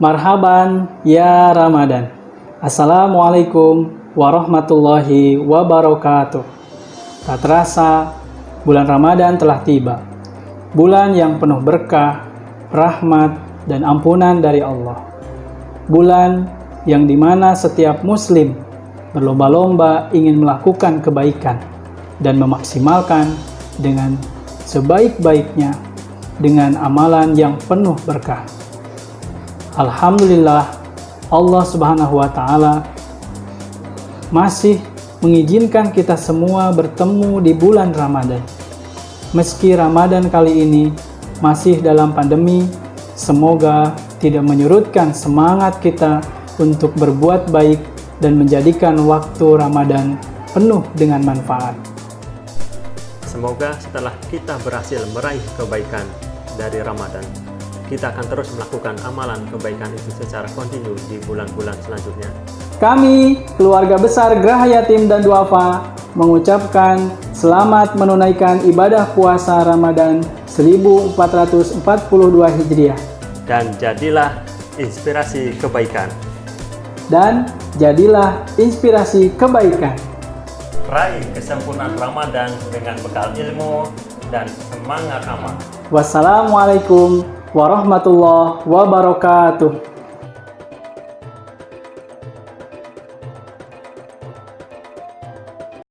Marhaban ya Ramadan. Assalamualaikum warahmatullahi wabarakatuh. Tak terasa, bulan Ramadan telah tiba. Bulan yang penuh berkah, rahmat, dan ampunan dari Allah. Bulan yang di mana setiap muslim berlomba-lomba ingin melakukan kebaikan dan memaksimalkan dengan sebaik-baiknya dengan amalan yang penuh berkah. Alhamdulillah Allah Subhanahu wa taala masih mengizinkan kita semua bertemu di bulan Ramadan. Meski Ramadan kali ini masih dalam pandemi, semoga tidak menyurutkan semangat kita untuk berbuat baik dan menjadikan waktu Ramadan penuh dengan manfaat. Semoga setelah kita berhasil meraih kebaikan dari Ramadan, kita akan terus melakukan amalan kebaikan itu secara kontinu di bulan-bulan selanjutnya. Kami, keluarga besar Graha Yatim dan Duafa, mengucapkan selamat menunaikan ibadah puasa Ramadan 1442 Hijriah. Dan jadilah inspirasi kebaikan. Dan jadilah inspirasi kebaikan. Raih kesempurnaan Ramadan dengan bekal ilmu dan semangat amal. Wassalamualaikum warahmatullahi wabarakatuh.